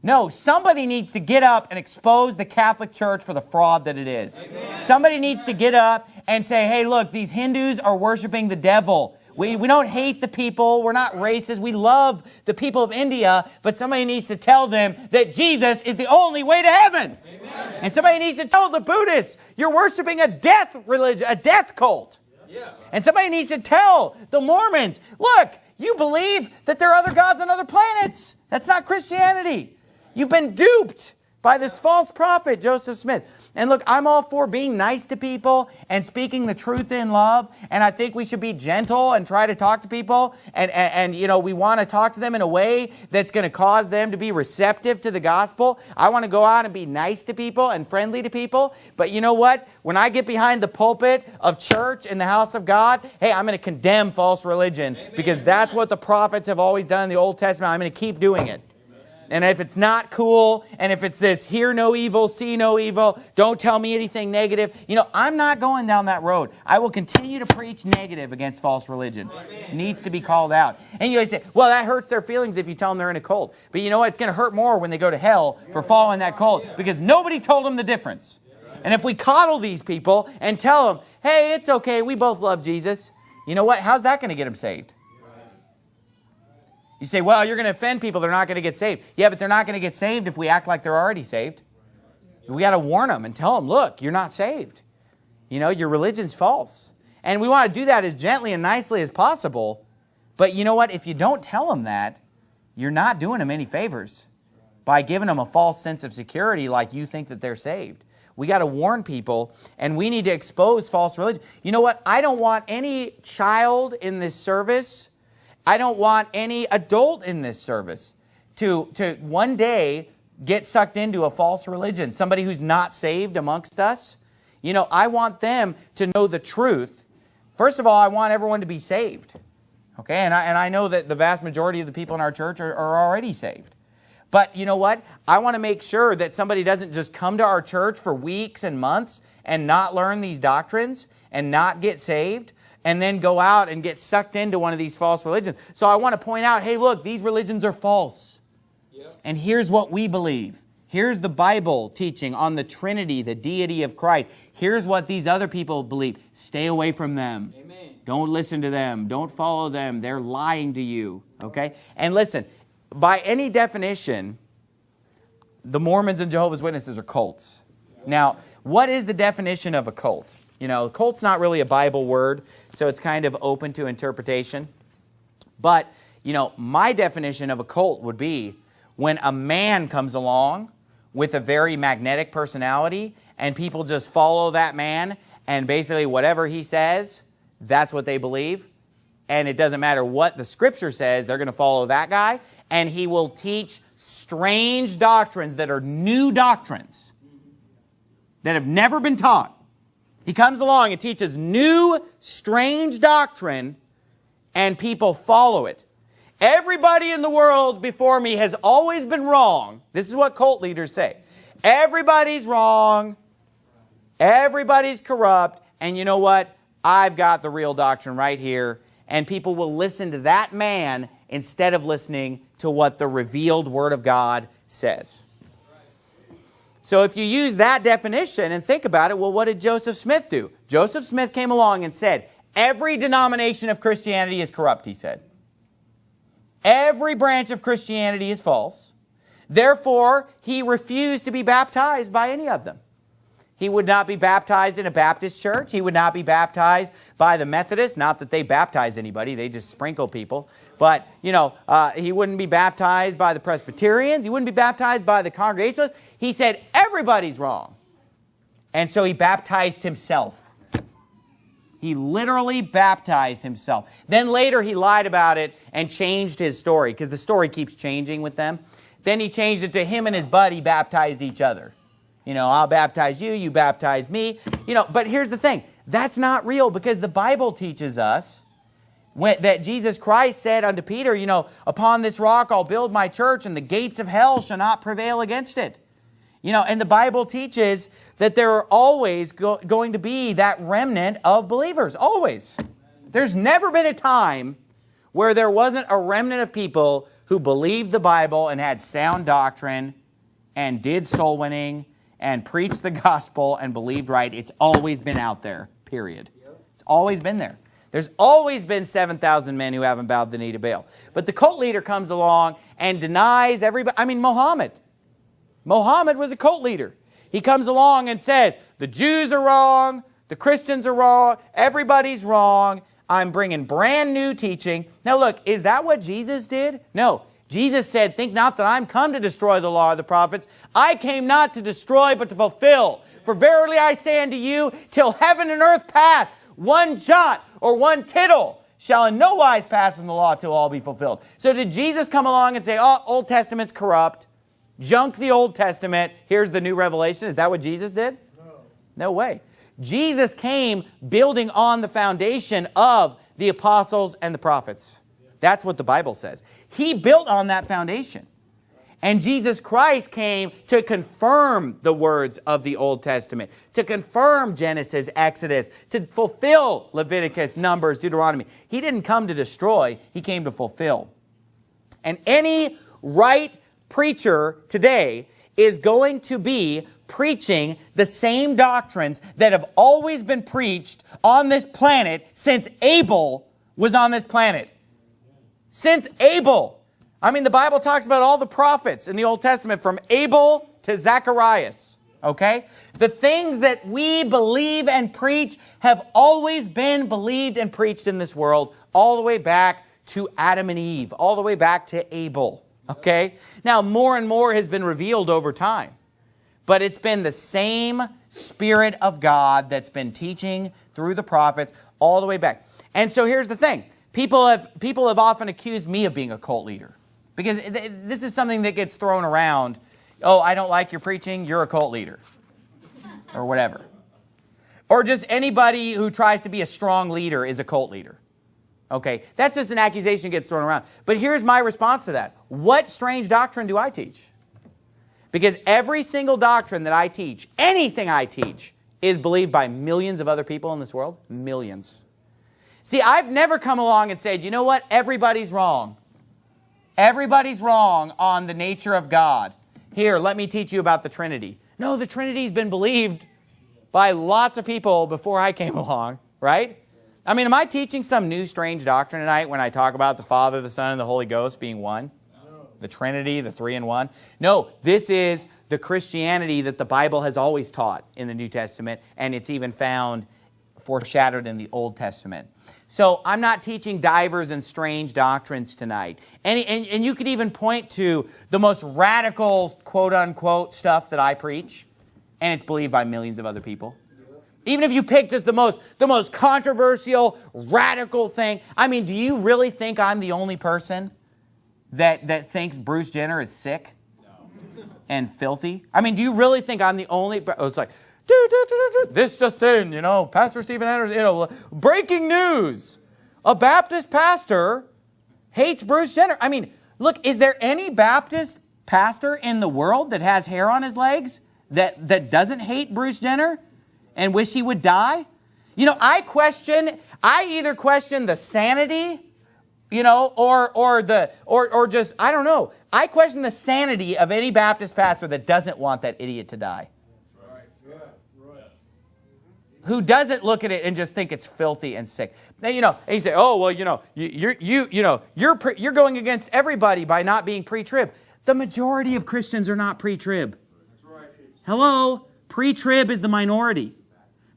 A: No, somebody needs to get up and expose the Catholic Church for the fraud that it is. Amen. Somebody needs to get up and say, hey, look, these Hindus are worshiping the devil. We, we don't hate the people. We're not racist. We love the people of India, but somebody needs to tell them that Jesus is the only way to heaven. Amen. And somebody needs to tell the Buddhists, you're worshiping a death religion, a death cult. Yeah. And somebody needs to tell the Mormons, look, you believe that there are other gods on other planets. That's not Christianity. You've been duped by this false prophet, Joseph Smith. And look, I'm all for being nice to people and speaking the truth in love. And I think we should be gentle and try to talk to people. And, and, and you know, we want to talk to them in a way that's going to cause them to be receptive to the gospel. I want to go out and be nice to people and friendly to people. But you know what? When I get behind the pulpit of church in the house of God, hey, I'm going to condemn false religion Amen. because that's what the prophets have always done in the Old Testament. I'm going to keep doing it. And if it's not cool, and if it's this, hear no evil, see no evil, don't tell me anything negative, you know, I'm not going down that road. I will continue to preach negative against false religion. It needs to be called out. And you say, well, that hurts their feelings if you tell them they're in a cult. But you know what? It's going to hurt more when they go to hell for following that cult because nobody told them the difference. And if we coddle these people and tell them, hey, it's okay, we both love Jesus, you know what? How's that going to get them saved? You say, well, you're going to offend people. They're not going to get saved. Yeah, but they're not going to get saved if we act like they're already saved. We got to warn them and tell them, look, you're not saved. You know, your religion's false. And we want to do that as gently and nicely as possible. But you know what? If you don't tell them that, you're not doing them any favors by giving them a false sense of security like you think that they're saved. We got to warn people, and we need to expose false religion. You know what? I don't want any child in this service I don't want any adult in this service to, to one day get sucked into a false religion, somebody who's not saved amongst us. You know, I want them to know the truth. First of all, I want everyone to be saved. Okay, and I, and I know that the vast majority of the people in our church are, are already saved. But you know what? I want to make sure that somebody doesn't just come to our church for weeks and months and not learn these doctrines and not get saved and then go out and get sucked into one of these false religions. So I want to point out, hey, look, these religions are false. Yep. And here's what we believe. Here's the Bible teaching on the Trinity, the deity of Christ. Here's what these other people believe. Stay away from them. Amen. Don't listen to them. Don't follow them. They're lying to you. Okay? And listen, by any definition, the Mormons and Jehovah's Witnesses are cults. Now, what is the definition of a cult? You know, cult's not really a Bible word, so it's kind of open to interpretation. But, you know, my definition of a cult would be when a man comes along with a very magnetic personality and people just follow that man and basically whatever he says, that's what they believe. And it doesn't matter what the scripture says, they're going to follow that guy and he will teach strange doctrines that are new doctrines that have never been taught. He comes along and teaches new, strange doctrine, and people follow it. Everybody in the world before me has always been wrong. This is what cult leaders say. Everybody's wrong. Everybody's corrupt. And you know what? I've got the real doctrine right here. And people will listen to that man instead of listening to what the revealed Word of God says. So if you use that definition and think about it, well, what did Joseph Smith do? Joseph Smith came along and said, every denomination of Christianity is corrupt, he said. Every branch of Christianity is false. Therefore, he refused to be baptized by any of them. He would not be baptized in a Baptist church. He would not be baptized by the Methodists. Not that they baptize anybody, they just sprinkle people. But, you know, uh, he wouldn't be baptized by the Presbyterians. He wouldn't be baptized by the Congregationalists. He said, everybody's wrong. And so he baptized himself. He literally baptized himself. Then later he lied about it and changed his story because the story keeps changing with them. Then he changed it to him and his buddy baptized each other. You know, I'll baptize you, you baptize me. You know, but here's the thing. That's not real because the Bible teaches us when, that Jesus Christ said unto Peter, you know, upon this rock I'll build my church and the gates of hell shall not prevail against it. You know, and the Bible teaches that there are always go, going to be that remnant of believers, always. There's never been a time where there wasn't a remnant of people who believed the Bible and had sound doctrine and did soul winning and preached the gospel and believed right. It's always been out there, period. It's always been there. There's always been 7,000 men who haven't bowed the knee to Baal. But the cult leader comes along and denies everybody. I mean, Muhammad. Muhammad was a cult leader. He comes along and says, the Jews are wrong, the Christians are wrong, everybody's wrong. I'm bringing brand new teaching. Now look, is that what Jesus did? No. Jesus said, think not that I'm come to destroy the law of the prophets. I came not to destroy, but to fulfill. For verily I say unto you, till heaven and earth pass, one jot or one tittle shall in no wise pass from the law till all be fulfilled. So did Jesus come along and say, oh, Old Testament's corrupt, junk the Old Testament, here's the new revelation? Is that what Jesus did? No. No way. Jesus came building on the foundation of the apostles and the prophets. That's what the Bible says. He built on that foundation. And Jesus Christ came to confirm the words of the Old Testament, to confirm Genesis, Exodus, to fulfill Leviticus, Numbers, Deuteronomy. He didn't come to destroy, he came to fulfill. And any right preacher today is going to be preaching the same doctrines that have always been preached on this planet since Abel was on this planet. Since Abel. I mean, the Bible talks about all the prophets in the Old Testament from Abel to Zacharias. Okay? The things that we believe and preach have always been believed and preached in this world all the way back to Adam and Eve, all the way back to Abel. Okay? Now, more and more has been revealed over time. But it's been the same Spirit of God that's been teaching through the prophets all the way back. And so here's the thing. People have, people have often accused me of being a cult leader because this is something that gets thrown around. Oh, I don't like your preaching, you're a cult leader or whatever. Or just anybody who tries to be a strong leader is a cult leader. Okay, that's just an accusation that gets thrown around. But here's my response to that. What strange doctrine do I teach? Because every single doctrine that I teach, anything I teach, is believed by millions of other people in this world. Millions. See, I've never come along and said, you know what, everybody's wrong. Everybody's wrong on the nature of God. Here, let me teach you about the Trinity. No, the Trinity's been believed by lots of people before I came [LAUGHS] along, right? I mean, am I teaching some new strange doctrine tonight when I talk about the Father, the Son, and the Holy Ghost being one? The Trinity, the three in one? No, this is the Christianity that the Bible has always taught in the New Testament, and it's even found foreshadowed in the Old Testament. So I'm not teaching divers and strange doctrines tonight. And, and, and you could even point to the most radical, quote unquote, stuff that I preach, and it's believed by millions of other people. Even if you pick just the most, the most controversial, radical thing. I mean, do you really think I'm the only person that, that thinks Bruce Jenner is sick and filthy? I mean, do you really think I'm the only? Oh, it's like, this just in, you know, Pastor Steven Anderson, you know, breaking news. A Baptist pastor hates Bruce Jenner. I mean, look, is there any Baptist pastor in the world that has hair on his legs that, that doesn't hate Bruce Jenner and wish he would die? You know, I question, I either question the sanity, you know, or, or the, or, or just, I don't know. I question the sanity of any Baptist pastor that doesn't want that idiot to die who doesn't look at it and just think it's filthy and sick. Now, you know, and you say, oh, well, you know, you, you, you know, you're, pre, you're going against everybody by not being pre-trib. The majority of Christians are not pre-trib. Hello? Pre-trib is the minority.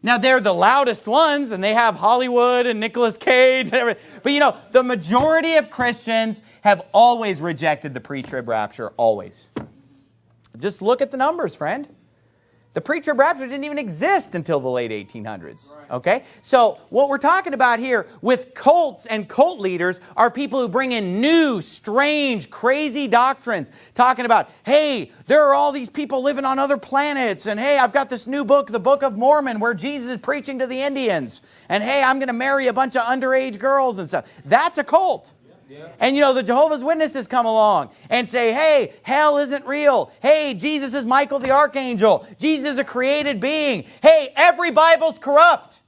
A: Now, they're the loudest ones, and they have Hollywood and Nicolas Cage and everything. But, you know, the majority of Christians have always rejected the pre-trib rapture, always. Just look at the numbers, friend. The pre-trib rapture didn't even exist until the late 1800s. Okay? So what we're talking about here with cults and cult leaders are people who bring in new, strange, crazy doctrines. Talking about, hey, there are all these people living on other planets. And hey, I've got this new book, the Book of Mormon, where Jesus is preaching to the Indians. And hey, I'm going to marry a bunch of underage girls and stuff. That's a cult. And you know, the Jehovah's Witnesses come along and say, hey, hell isn't real. Hey, Jesus is Michael the Archangel. Jesus is a created being. Hey, every Bible's corrupt.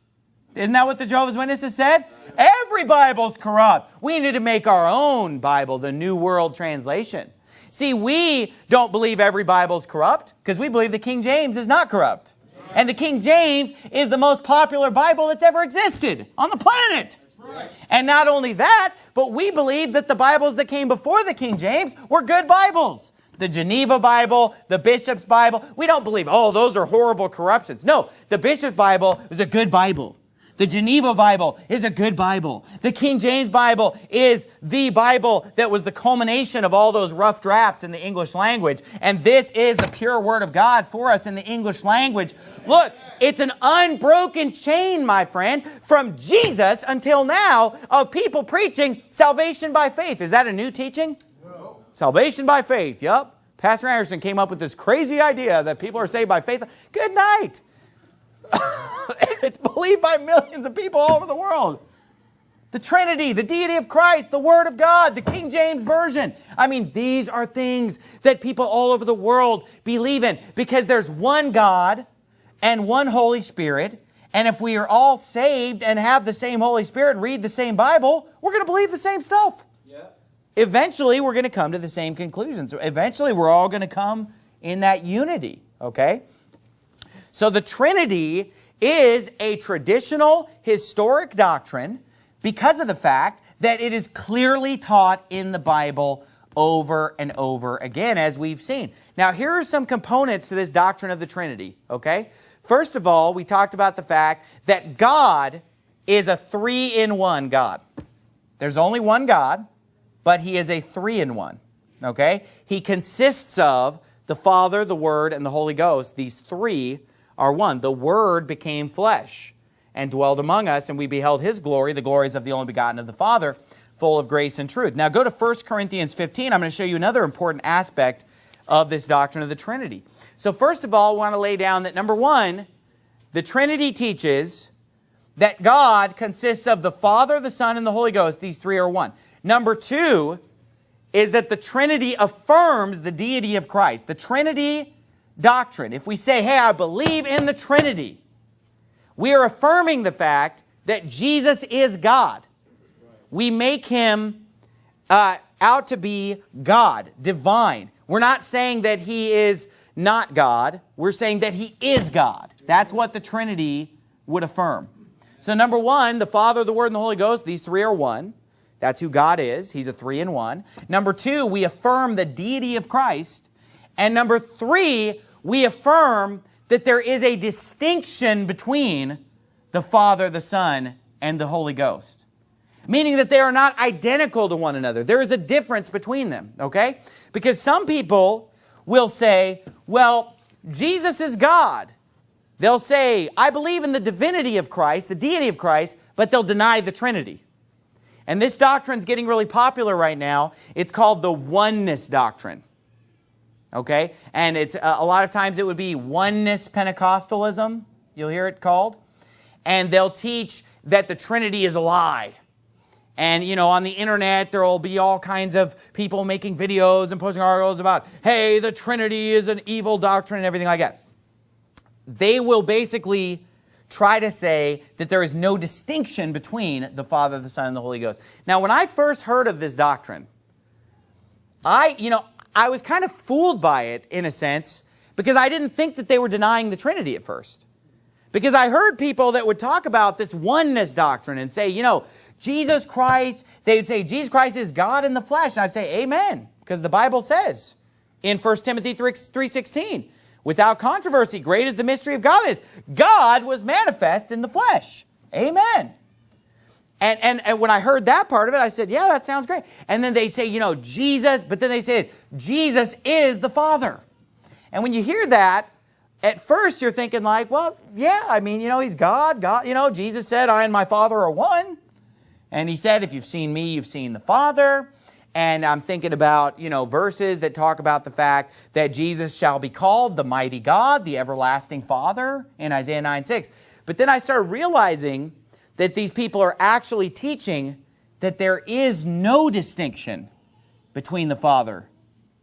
A: Isn't that what the Jehovah's Witnesses said? Every Bible's corrupt. We need to make our own Bible, the New World Translation. See, we don't believe every Bible's corrupt because we believe the King James is not corrupt. And the King James is the most popular Bible that's ever existed on the planet. And not only that, but we believe that the Bibles that came before the King James were good Bibles. The Geneva Bible, the Bishop's Bible. We don't believe, oh, those are horrible corruptions. No, the Bishop's Bible is a good Bible. The Geneva Bible is a good Bible. The King James Bible is the Bible that was the culmination of all those rough drafts in the English language. And this is the pure Word of God for us in the English language. Look, it's an unbroken chain, my friend, from Jesus until now of people preaching salvation by faith. Is that a new teaching? No. Salvation by faith, yep. Pastor Anderson came up with this crazy idea that people are saved by faith. Good night. [LAUGHS] it's believed by millions of people all over the world. The Trinity, the deity of Christ, the Word of God, the King James Version. I mean, these are things that people all over the world believe in because there's one God and one Holy Spirit. And if we are all saved and have the same Holy Spirit and read the same Bible, we're going to believe the same stuff. Yeah. Eventually, we're going to come to the same conclusions. Eventually, we're all going to come in that unity, okay? So the Trinity is a traditional historic doctrine because of the fact that it is clearly taught in the Bible over and over again, as we've seen. Now, here are some components to this doctrine of the Trinity, okay? First of all, we talked about the fact that God is a three-in-one God. There's only one God, but he is a three-in-one, okay? He consists of the Father, the Word, and the Holy Ghost, these three are one. The Word became flesh and dwelled among us, and we beheld His glory, the glories of the only begotten of the Father, full of grace and truth. Now go to 1 Corinthians 15. I'm going to show you another important aspect of this doctrine of the Trinity. So first of all, we want to lay down that number one, the Trinity teaches that God consists of the Father, the Son, and the Holy Ghost. These three are one. Number two is that the Trinity affirms the deity of Christ. The Trinity doctrine, if we say, hey, I believe in the Trinity, we are affirming the fact that Jesus is God. We make him uh, out to be God, divine. We're not saying that he is not God. We're saying that he is God. That's what the Trinity would affirm. So number one, the Father, the Word, and the Holy Ghost, these three are one. That's who God is. He's a three in one. Number two, we affirm the deity of Christ. And number three, we affirm that there is a distinction between the Father, the Son, and the Holy Ghost. meaning that they are not identical to one another. There is a difference between them, okay? Because some people will say, well, Jesus is God. They'll say, I believe in the divinity of Christ, the deity of Christ, but they'll deny the Trinity. And this doctrine's getting really popular right now. It's called the oneness doctrine. Okay? And it's uh, a lot of times it would be oneness Pentecostalism. You'll hear it called. And they'll teach that the Trinity is a lie. And, you know, on the internet, there will be all kinds of people making videos and posting articles about, hey, the Trinity is an evil doctrine and everything like that. They will basically try to say that there is no distinction between the Father, the Son, and the Holy Ghost. Now, when I first heard of this doctrine, I, you know, I was kind of fooled by it in a sense because I didn't think that they were denying the Trinity at first. Because I heard people that would talk about this oneness doctrine and say, you know, Jesus Christ, they would say, Jesus Christ is God in the flesh. And I'd say, amen, because the Bible says in 1 Timothy 3.16, without controversy, great is the mystery of God is. God was manifest in the flesh. Amen. And, and, and when I heard that part of it, I said, yeah, that sounds great. And then they'd say, you know, Jesus, but then they say this, Jesus is the Father. And when you hear that, at first you're thinking like, well, yeah, I mean, you know, he's God. God, you know, Jesus said, I and my Father are one. And he said, if you've seen me, you've seen the Father. And I'm thinking about, you know, verses that talk about the fact that Jesus shall be called the mighty God, the everlasting Father in Isaiah 9, 6. But then I started realizing that these people are actually teaching that there is no distinction between the Father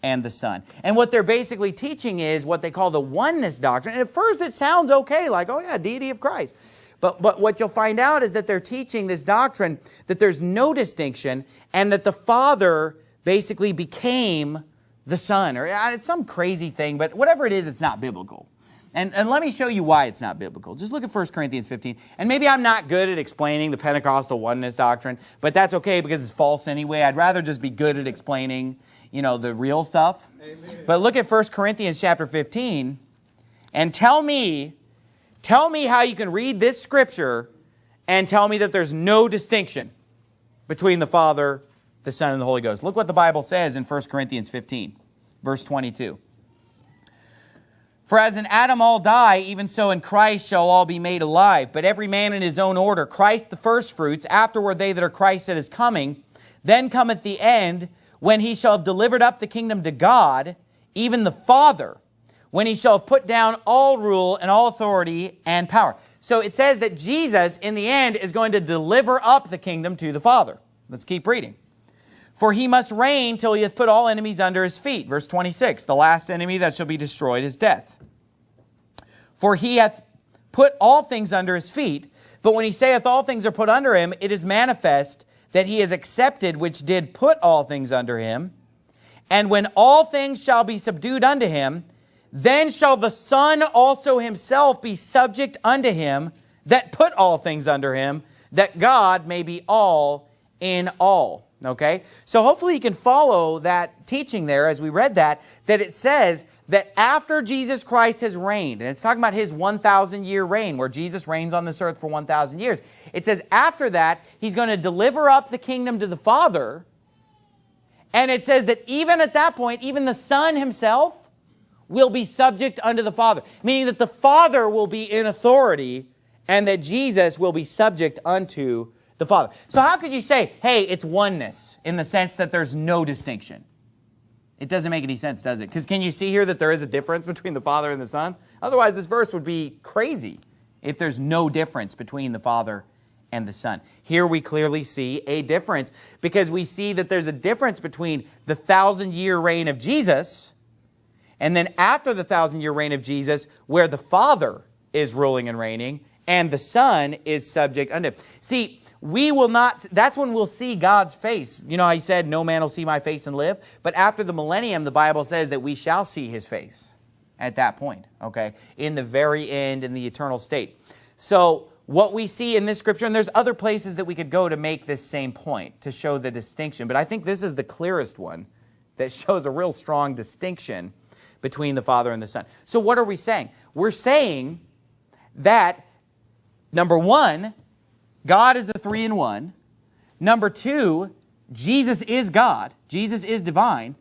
A: and the Son. And what they're basically teaching is what they call the oneness doctrine. And at first it sounds okay, like, oh yeah, deity of Christ. But, but what you'll find out is that they're teaching this doctrine that there's no distinction and that the Father basically became the Son. Or uh, it's some crazy thing, but whatever it is, it's not biblical. And, and let me show you why it's not biblical. Just look at 1 Corinthians 15. And maybe I'm not good at explaining the Pentecostal oneness doctrine, but that's okay because it's false anyway. I'd rather just be good at explaining, you know, the real stuff. Amen. But look at 1 Corinthians chapter 15 and tell me Tell me how you can read this scripture and tell me that there's no distinction between the Father, the Son, and the Holy Ghost. Look what the Bible says in 1 Corinthians 15, verse 22. For as in Adam all die, even so in Christ shall all be made alive. But every man in his own order, Christ the firstfruits, afterward they that are Christ that is coming. Then cometh the end, when he shall have delivered up the kingdom to God, even the Father, when he shall have put down all rule and all authority and power. So it says that Jesus, in the end, is going to deliver up the kingdom to the Father. Let's keep reading. For he must reign till he hath put all enemies under his feet. Verse 26, the last enemy that shall be destroyed is death. For he hath put all things under his feet. But when he saith all things are put under him, it is manifest that he is accepted which did put all things under him. And when all things shall be subdued unto him, then shall the Son also himself be subject unto him that put all things under him, that God may be all in all. Okay? So hopefully you can follow that teaching there as we read that, that it says that after Jesus Christ has reigned, and it's talking about his 1,000 year reign, where Jesus reigns on this earth for 1,000 years. It says after that, he's going to deliver up the kingdom to the Father. And it says that even at that point, even the Son himself will be subject unto the Father, meaning that the Father will be in authority and that Jesus will be subject unto the Father. So how could you say, hey, it's oneness in the sense that there's no distinction? It doesn't make any sense, does it? Because can you see here that there is a difference between the Father and the Son? Otherwise, this verse would be crazy if there's no difference between the Father and the Son. Here we clearly see a difference because we see that there's a difference between the thousand year reign of Jesus and then after the thousand year reign of Jesus, where the Father is ruling and reigning, and the Son is subject unto. See, we will not, that's when we'll see God's face. You know, he said, no man will see my face and live. But after the millennium, the Bible says that we shall see his face at that point, okay? In the very end, in the eternal state. So what we see in this scripture, and there's other places that we could go to make this same point, to show the distinction. But I think this is the clearest one that [LAUGHS] shows a real strong distinction between the Father and the Son. So what are we saying? We're saying that, number one, God is the three in one. Number two, Jesus is God. Jesus is divine.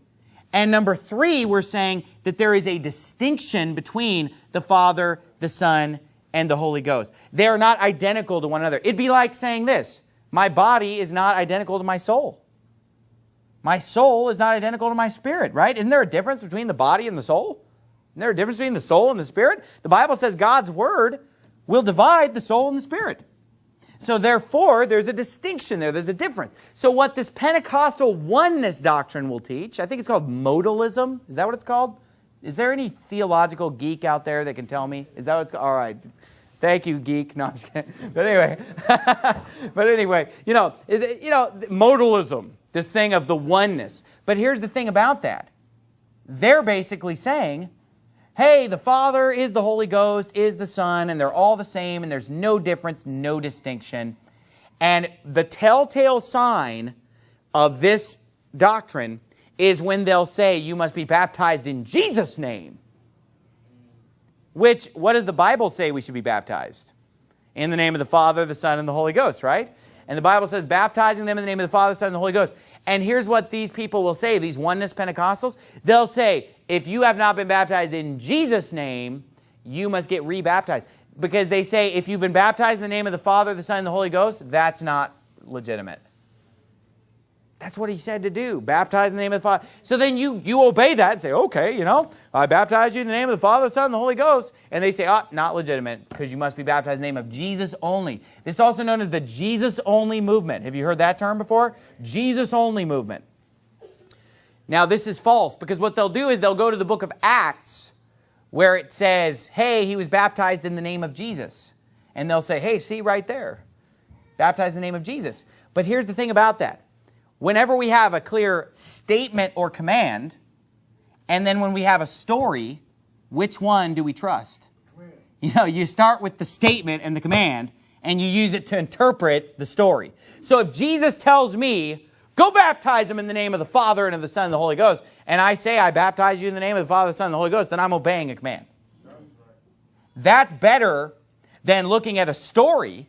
A: And number three, we're saying that there is a distinction between the Father, the Son, and the Holy Ghost. They are not identical to one another. It'd be like saying this, my body is not identical to my soul. My soul is not identical to my spirit, right? Isn't there a difference between the body and the soul? Isn't there a difference between the soul and the spirit? The Bible says God's word will divide the soul and the spirit. So therefore, there's a distinction there. There's a difference. So what this Pentecostal oneness doctrine will teach, I think it's called modalism. Is that what it's called? Is there any theological geek out there that can tell me? Is that what it's called? All right. Thank you, geek. No, I'm just kidding. [LAUGHS] But anyway, [LAUGHS] but anyway, you know, you know, modalism, this thing of the oneness. But here's the thing about that. They're basically saying hey, the Father is the Holy Ghost, is the Son, and they're all the same, and there's no difference, no distinction. And the telltale sign of this doctrine is when they'll say, you must be baptized in Jesus' name. Which, what does the Bible say we should be baptized? In the name of the Father, the Son, and the Holy Ghost, right? And the Bible says, baptizing them in the name of the Father, the Son, and the Holy Ghost. And here's what these people will say, these oneness Pentecostals. They'll say, if you have not been baptized in Jesus' name, you must get rebaptized. Because they say if you've been baptized in the name of the Father, the Son, and the Holy Ghost, that's not legitimate. That's what he said to do. Baptize in the name of the Father. So then you, you obey that and say, okay, you know, I baptize you in the name of the Father, the Son, and the Holy Ghost. And they say, ah, oh, not legitimate because you must be baptized in the name of Jesus only. This is also known as the Jesus only movement. Have you heard that term before? Jesus only movement. Now this is false because what they'll do is they'll go to the book of Acts where it says, hey, he was baptized in the name of Jesus. And they'll say, hey, see right there, baptized in the name of Jesus. But here's the thing about that. Whenever we have a clear statement or command, and then when we have a story, which one do we trust? You know, you start with the statement and the command, and you use it to interpret the story. So if Jesus tells me, Go baptize them in the name of the Father and of the Son and the Holy Ghost. And I say, I baptize you in the name of the Father, the Son, and the Holy Ghost, then I'm obeying a command. That's better than looking at a story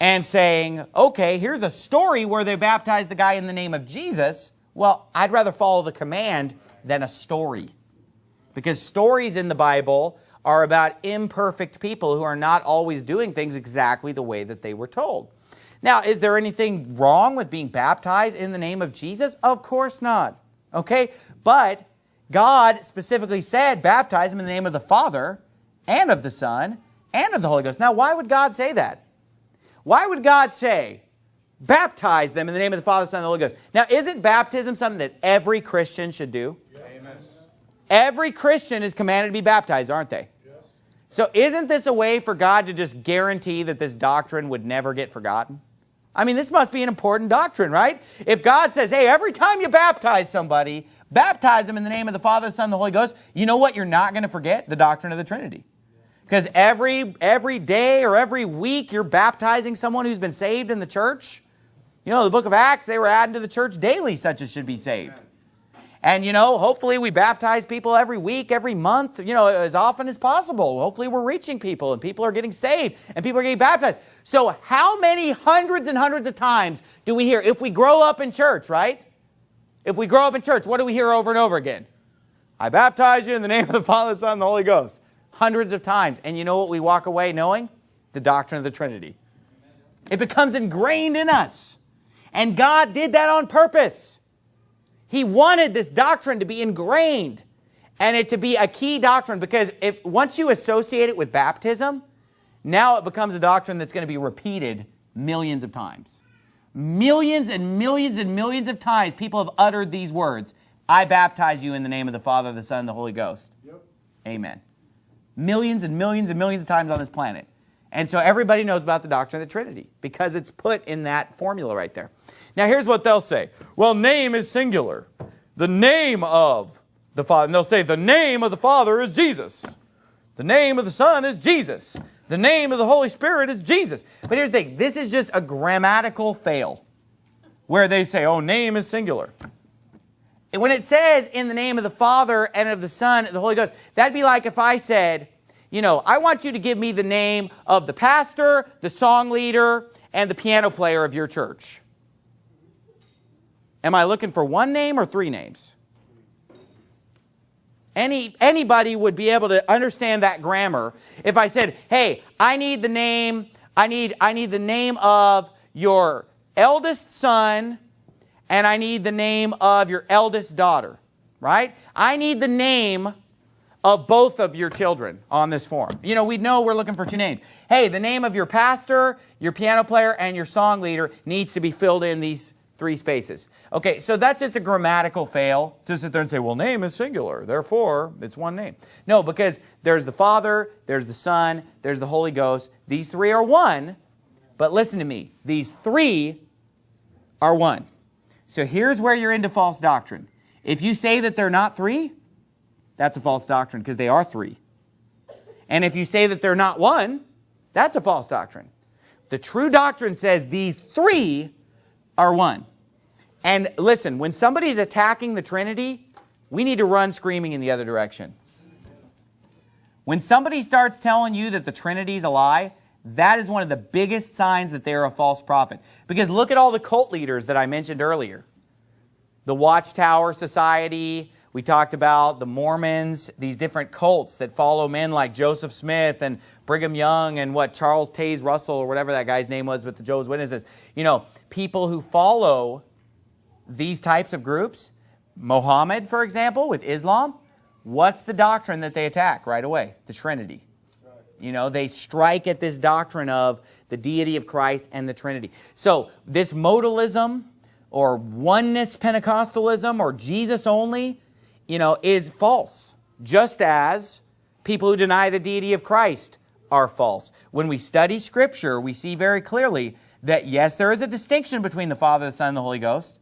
A: and saying, okay, here's a story where they baptized the guy in the name of Jesus. Well, I'd rather follow the command than a story. Because stories in the Bible are about imperfect people who are not always doing things exactly the way that they were told. Now, is there anything wrong with being baptized in the name of Jesus? Of course not. Okay? But God specifically said, baptize them in the name of the Father and of the Son and of the Holy Ghost. Now, why would God say that? Why would God say, baptize them in the name of the Father, Son, and the Holy Ghost? Now, isn't baptism something that every Christian should do? Amen. Every Christian is commanded to be baptized, aren't they? Yes. So isn't this a way for God to just guarantee that this doctrine would never get forgotten? I mean, this must be an important doctrine, right? If God says, hey, every time you baptize somebody, baptize them in the name of the Father, the Son, and the Holy Ghost, you know what you're not going to forget? The doctrine of the Trinity. Because every, every day or every week you're baptizing someone who's been saved in the church. You know, the book of Acts, they were adding to the church daily such as should be saved. And, you know, hopefully we baptize people every week, every month, you know, as often as possible. Hopefully we're reaching people and people are getting saved and people are getting baptized. So how many hundreds and hundreds of times do we hear, if we grow up in church, right? If we grow up in church, what do we hear over and over again? I baptize you in the [LAUGHS] name of the Father, the Son, and the Holy Ghost. Hundreds of times. And you know what we walk away knowing? The doctrine of the Trinity. It becomes ingrained in us. And God did that on purpose. He wanted this doctrine to be ingrained and it to be a key doctrine because if once you associate it with baptism, now it becomes a doctrine that's going to be repeated millions of times. Millions and millions and millions of times people have uttered these words, I baptize you in the name of the Father, the Son, and the Holy Ghost. Yep. Amen. Millions and millions and millions of times on this planet. And so everybody knows about the doctrine of the Trinity because it's put in that formula right there. Now here's what they'll say. Well, name is singular. The name of the Father. And they'll say the name of the Father is Jesus. The name of the Son is Jesus. The name of the Holy Spirit is Jesus. But here's the thing. This is just a grammatical fail where they say, oh, name is singular. And when it says in the name of the Father and of the Son and the Holy Ghost, that'd be like if I said, you know, I want you to give me the name of the pastor, the song leader, and the piano player of your church. Am I looking for one name or three names? Any, anybody would be able to understand that grammar if I said, hey, I need the name, I need, I need the name of your eldest son and I need the name of your eldest daughter, right? I need the name of both of your children on this form. You know, we know we're looking for two names. Hey, the name of your pastor, your piano player, and your song leader needs to be filled in these three spaces. Okay, so that's just a grammatical fail to sit there and say, well, name is singular, therefore it's one name. No, because there's the Father, there's the Son, there's the Holy Ghost. These three are one, but listen to me. These three are one. So here's where you're into false doctrine. If you say that they're not three, that's a false doctrine because they are three. And if you say that they're not one, that's a false doctrine. The true doctrine says these three are one. And listen, when somebody's attacking the Trinity, we need to run screaming in the other direction. When somebody starts telling you that the Trinity is a lie, that is one of the biggest signs that they're a false prophet. Because look at all the cult leaders that I mentioned earlier. The Watchtower Society, we talked about the Mormons, these different cults that follow men like Joseph Smith and Brigham Young and what Charles Taze Russell or whatever that guy's name was with the Jehovah's Witnesses. You know, people who follow these types of groups, Mohammed, for example, with Islam, what's the doctrine that they attack right away? The Trinity. You know, they strike at this doctrine of the deity of Christ and the Trinity. So this modalism or oneness Pentecostalism or Jesus only, you know, is false. Just as people who deny the deity of Christ are false. When we study Scripture, we see very clearly that yes, there is a distinction between the Father, the Son, and the Holy Ghost,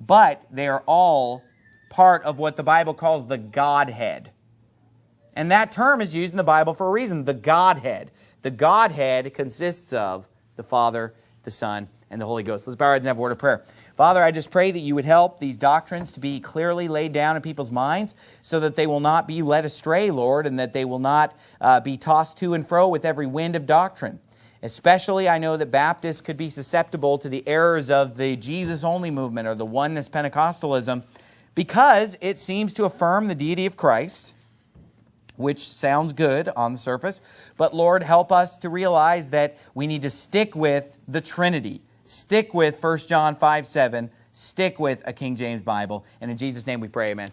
A: but they are all part of what the Bible calls the Godhead. And that term is used in the Bible for a reason, the Godhead. The Godhead consists of the Father, the Son, and the Holy Ghost. Let's bow our heads and have a word of prayer. Father, I just pray that you would help these doctrines to be clearly laid down in people's minds so that they will not be led astray, Lord, and that they will not uh, be tossed to and fro with every wind of doctrine. Especially, I know that Baptists could be susceptible to the errors of the Jesus-only movement or the oneness Pentecostalism because it seems to affirm the deity of Christ, which sounds good on the surface. But Lord, help us to realize that we need to stick with the Trinity. Stick with 1 John 5, 7. Stick with a King James Bible. And in Jesus' name we pray, amen.